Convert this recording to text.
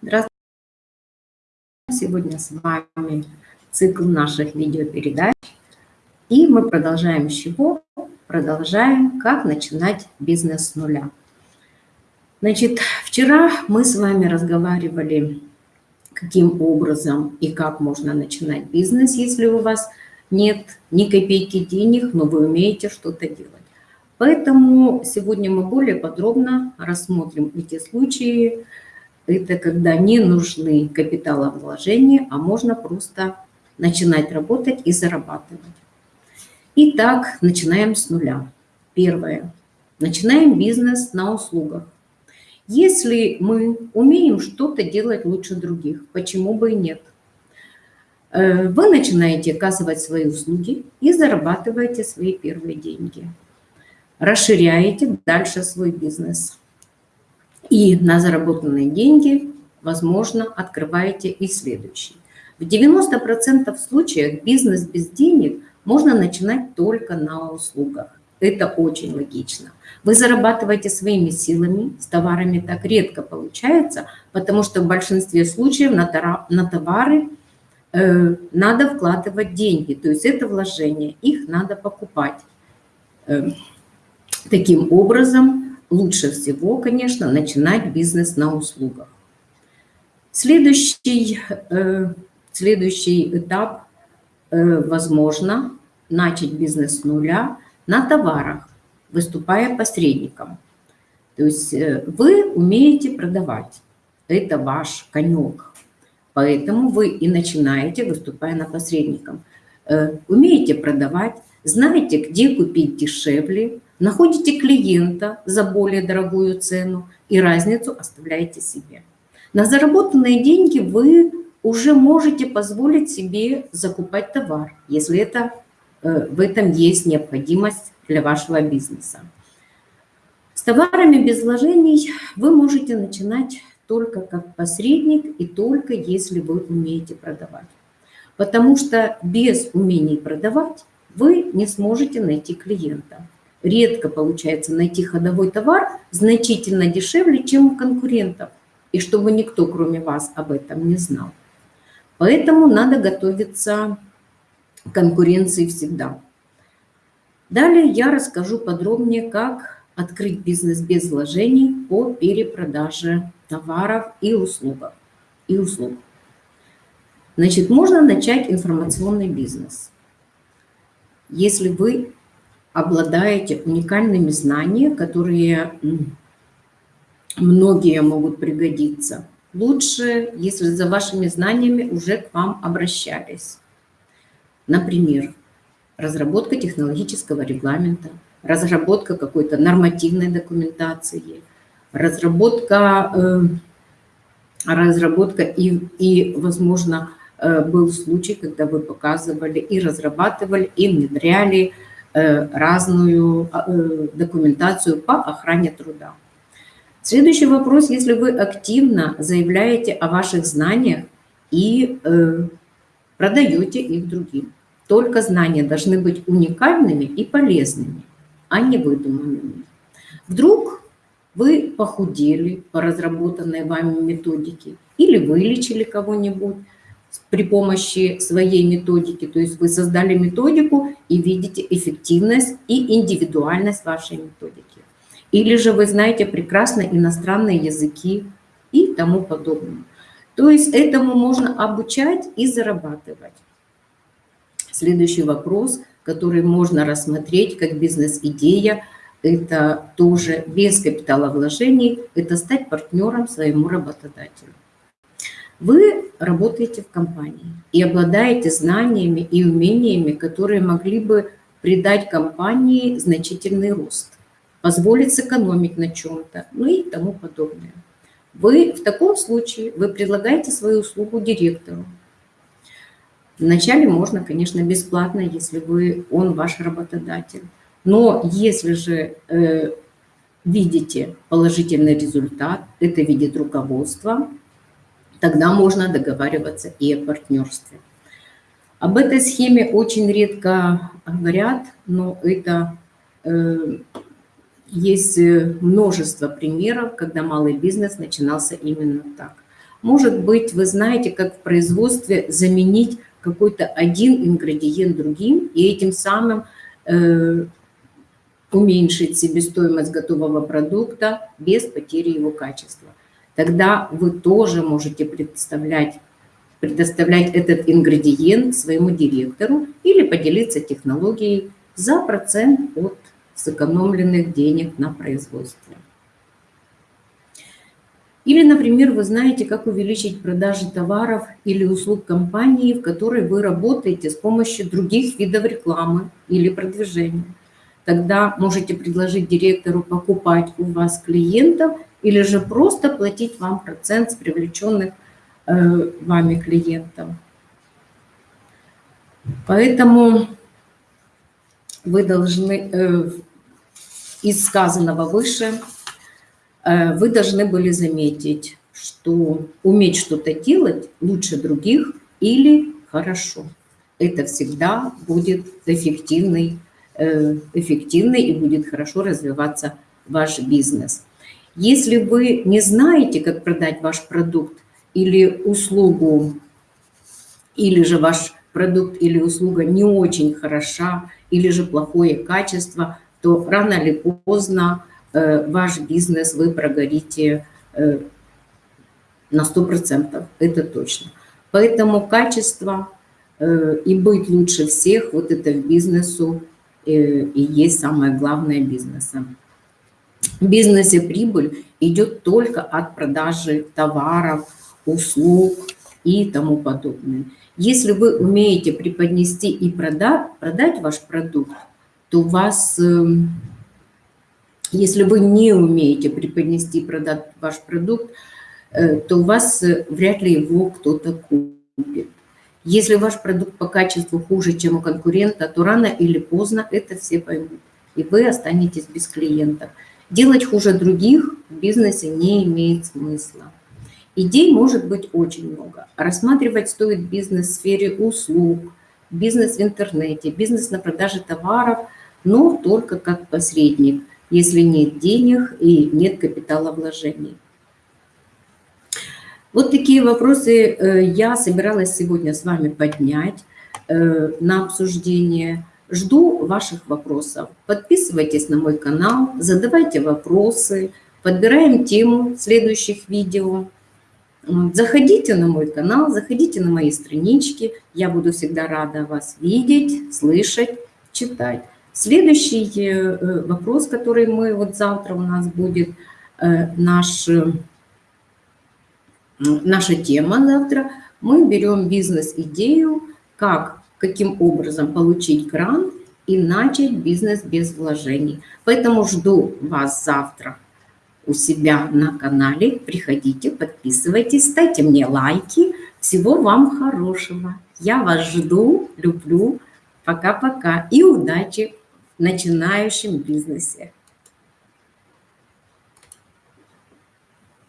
Здравствуйте. Сегодня с вами цикл наших видеопередач. И мы продолжаем с чего? Продолжаем, как начинать бизнес с нуля. Значит, вчера мы с вами разговаривали, каким образом и как можно начинать бизнес, если у вас нет ни копейки денег, но вы умеете что-то делать. Поэтому сегодня мы более подробно рассмотрим эти случаи. Это когда не нужны капиталовложения, а можно просто начинать работать и зарабатывать. Итак, начинаем с нуля. Первое. Начинаем бизнес на услугах. Если мы умеем что-то делать лучше других, почему бы и нет? Э, вы начинаете оказывать свои услуги и зарабатываете свои первые деньги расширяете дальше свой бизнес. И на заработанные деньги, возможно, открываете и следующий. В 90% случаев бизнес без денег можно начинать только на услугах. Это очень логично. Вы зарабатываете своими силами, с товарами так редко получается, потому что в большинстве случаев на товары э, надо вкладывать деньги, то есть это вложение, их надо покупать. Э, Таким образом, лучше всего, конечно, начинать бизнес на услугах. Следующий, э, следующий этап, э, возможно, начать бизнес с нуля на товарах, выступая посредником. То есть э, вы умеете продавать, это ваш конек, поэтому вы и начинаете, выступая на посредником. Умеете продавать, знаете, где купить дешевле, находите клиента за более дорогую цену и разницу оставляете себе. На заработанные деньги вы уже можете позволить себе закупать товар, если это, э, в этом есть необходимость для вашего бизнеса. С товарами без вложений вы можете начинать только как посредник и только если вы умеете продавать. Потому что без умений продавать вы не сможете найти клиента редко получается найти ходовой товар значительно дешевле, чем у конкурентов, и чтобы никто, кроме вас, об этом не знал. Поэтому надо готовиться к конкуренции всегда. Далее я расскажу подробнее, как открыть бизнес без вложений по перепродаже товаров и услуг. И услуг. Значит, можно начать информационный бизнес. Если вы обладаете уникальными знаниями, которые многие могут пригодиться. Лучше, если за вашими знаниями уже к вам обращались. Например, разработка технологического регламента, разработка какой-то нормативной документации, разработка, э, разработка и, и, возможно, э, был случай, когда вы показывали и разрабатывали, и внедряли разную а, э, документацию по охране труда. Следующий вопрос, если вы активно заявляете о ваших знаниях и э, продаете их другим. Только знания должны быть уникальными и полезными, а не выдуманными. Вдруг вы похудели по разработанной вами методике или вылечили кого-нибудь, при помощи своей методики. То есть вы создали методику и видите эффективность и индивидуальность вашей методики. Или же вы знаете прекрасно иностранные языки и тому подобное. То есть этому можно обучать и зарабатывать. Следующий вопрос, который можно рассмотреть как бизнес-идея, это тоже без капиталовложений, это стать партнером своему работодателю. Вы работаете в компании и обладаете знаниями и умениями, которые могли бы придать компании значительный рост, позволить сэкономить на чем-то, ну и тому подобное. Вы в таком случае вы предлагаете свою услугу директору. Вначале можно, конечно, бесплатно, если вы, он ваш работодатель. Но если же э, видите положительный результат, это видит руководство, тогда можно договариваться и о партнерстве. Об этой схеме очень редко говорят, но это э, есть множество примеров, когда малый бизнес начинался именно так. Может быть, вы знаете, как в производстве заменить какой-то один ингредиент другим и этим самым э, уменьшить себестоимость готового продукта без потери его качества. Тогда вы тоже можете представлять, предоставлять этот ингредиент своему директору или поделиться технологией за процент от сэкономленных денег на производстве. Или, например, вы знаете, как увеличить продажи товаров или услуг компании, в которой вы работаете с помощью других видов рекламы или продвижения. Тогда можете предложить директору покупать у вас клиентов или же просто платить вам процент с привлеченных э, вами клиентов. Поэтому вы должны, э, из сказанного выше, э, вы должны были заметить, что уметь что-то делать лучше других или хорошо. Это всегда будет эффективный, эффективный и будет хорошо развиваться ваш бизнес. Если вы не знаете, как продать ваш продукт или услугу, или же ваш продукт или услуга не очень хороша, или же плохое качество, то рано или поздно э, ваш бизнес вы прогорите э, на 100%, это точно. Поэтому качество э, и быть лучше всех, вот это в бизнесу и есть самое главное бизнеса. Бизнесе прибыль идет только от продажи товаров, услуг и тому подобное. Если вы умеете преподнести и продать, продать ваш продукт, то у вас, эм, если вы не умеете преподнести и продать ваш продукт, э, то у вас э, вряд ли его кто-то купит. Если ваш продукт по качеству хуже, чем у конкурента, то рано или поздно это все поймут, и вы останетесь без клиентов. Делать хуже других в бизнесе не имеет смысла. Идей может быть очень много. Рассматривать стоит бизнес в сфере услуг, бизнес в интернете, бизнес на продаже товаров, но только как посредник, если нет денег и нет капитала вложений. Вот такие вопросы э, я собиралась сегодня с вами поднять э, на обсуждение. Жду ваших вопросов. Подписывайтесь на мой канал, задавайте вопросы, подбираем тему следующих видео. Заходите на мой канал, заходите на мои странички. Я буду всегда рада вас видеть, слышать, читать. Следующий э, вопрос, который мы, вот завтра у нас будет э, наш, наша тема завтра. Мы берем бизнес-идею, как, каким образом получить грант и начать бизнес без вложений. Поэтому жду вас завтра у себя на канале. Приходите, подписывайтесь, ставьте мне лайки. Всего вам хорошего. Я вас жду, люблю. Пока-пока и удачи в начинающем бизнесе.